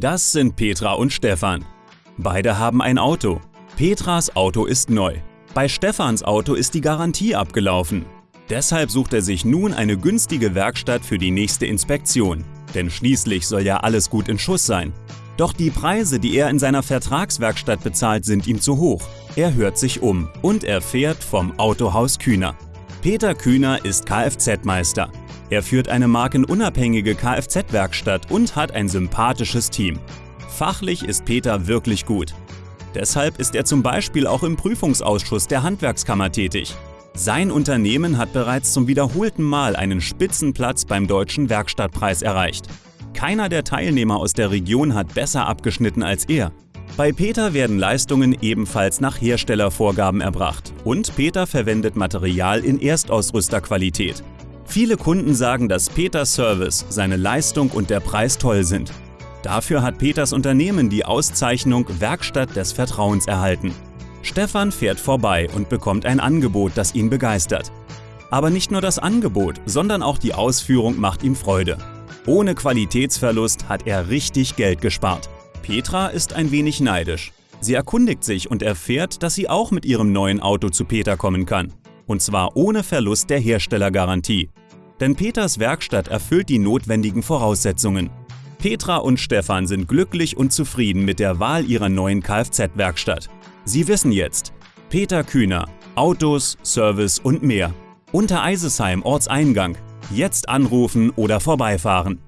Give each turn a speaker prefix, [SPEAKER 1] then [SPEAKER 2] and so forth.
[SPEAKER 1] Das sind Petra und Stefan. Beide haben ein Auto. Petras Auto ist neu. Bei Stefans Auto ist die Garantie abgelaufen. Deshalb sucht er sich nun eine günstige Werkstatt für die nächste Inspektion. Denn schließlich soll ja alles gut in Schuss sein. Doch die Preise, die er in seiner Vertragswerkstatt bezahlt, sind ihm zu hoch. Er hört sich um und erfährt vom Autohaus Kühner. Peter Kühner ist Kfz-Meister. Er führt eine markenunabhängige Kfz-Werkstatt und hat ein sympathisches Team. Fachlich ist Peter wirklich gut. Deshalb ist er zum Beispiel auch im Prüfungsausschuss der Handwerkskammer tätig. Sein Unternehmen hat bereits zum wiederholten Mal einen Spitzenplatz beim Deutschen Werkstattpreis erreicht. Keiner der Teilnehmer aus der Region hat besser abgeschnitten als er. Bei Peter werden Leistungen ebenfalls nach Herstellervorgaben erbracht und Peter verwendet Material in Erstausrüsterqualität. Viele Kunden sagen, dass Peters Service, seine Leistung und der Preis toll sind. Dafür hat Peters Unternehmen die Auszeichnung Werkstatt des Vertrauens erhalten. Stefan fährt vorbei und bekommt ein Angebot, das ihn begeistert. Aber nicht nur das Angebot, sondern auch die Ausführung macht ihm Freude. Ohne Qualitätsverlust hat er richtig Geld gespart. Petra ist ein wenig neidisch. Sie erkundigt sich und erfährt, dass sie auch mit ihrem neuen Auto zu Peter kommen kann. Und zwar ohne Verlust der Herstellergarantie. Denn Peters Werkstatt erfüllt die notwendigen Voraussetzungen. Petra und Stefan sind glücklich und zufrieden mit der Wahl ihrer neuen Kfz-Werkstatt. Sie wissen jetzt, Peter Kühner, Autos, Service und mehr. Unter Eisesheim Ortseingang. Jetzt anrufen oder vorbeifahren.